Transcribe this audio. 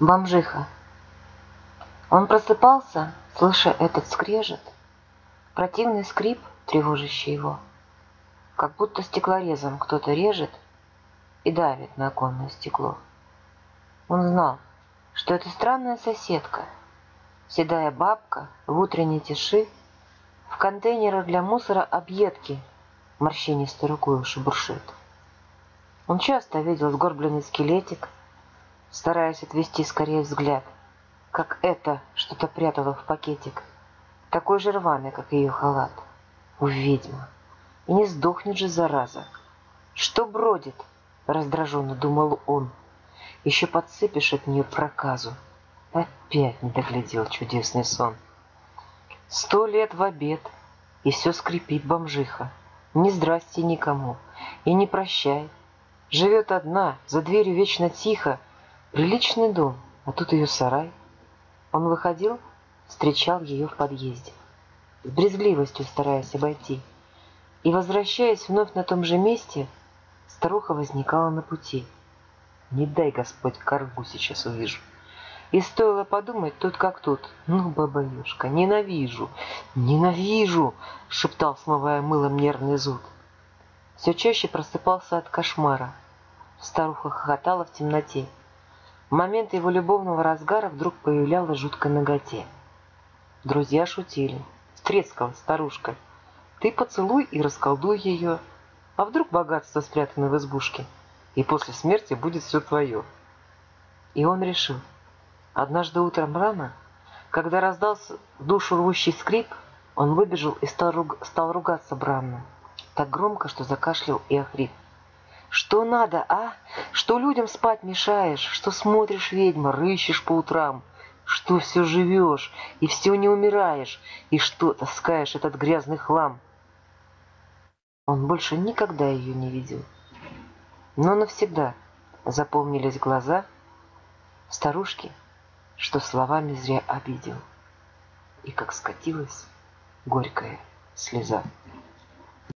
Бомжиха. Он просыпался, слыша этот скрежет, противный скрип, тревожащий его, как будто стеклорезом кто-то режет и давит на оконное стекло. Он знал, что это странная соседка, седая бабка в утренней тиши, в контейнерах для мусора объедки морщинистой рукой шебуршит. Он часто видел сгорбленный скелетик, стараясь отвести скорее взгляд, как это что-то прятало в пакетик, такой же рваный, как ее халат. У ведьма. И не сдохнет же, зараза. Что бродит? Раздраженно думал он. Еще подсыпешь от нее проказу. Опять не доглядел чудесный сон. Сто лет в обед, и все скрипит бомжиха. Ни здрасте никому, и не прощай. Живет одна, за дверью вечно тихо, Приличный дом, а тут ее сарай. Он выходил, встречал ее в подъезде, с брезгливостью стараясь обойти. И, возвращаясь вновь на том же месте, старуха возникала на пути. Не дай Господь коргу сейчас увижу. И стоило подумать, тут как тут. Ну, бабаюшка, ненавижу, ненавижу, шептал, смывая мылом нервный зуд. Все чаще просыпался от кошмара. Старуха хохотала в темноте. В момент его любовного разгара вдруг появлялась жуткая ноготе. Друзья шутили. Стрескала старушка. Ты поцелуй и расколдуй ее. А вдруг богатство спрятано в избушке, и после смерти будет все твое. И он решил. Однажды утром рано, когда раздался душу рвущий скрип, он выбежал и стал, руг... стал ругаться бранно. Так громко, что закашлял и охрип. Что надо, а? Что людям спать мешаешь? Что смотришь, ведьма, рыщешь по утрам? Что все живешь и все не умираешь? И что таскаешь этот грязный хлам? Он больше никогда ее не видел. Но навсегда запомнились глаза старушки, что словами зря обидел. И как скатилась горькая слеза.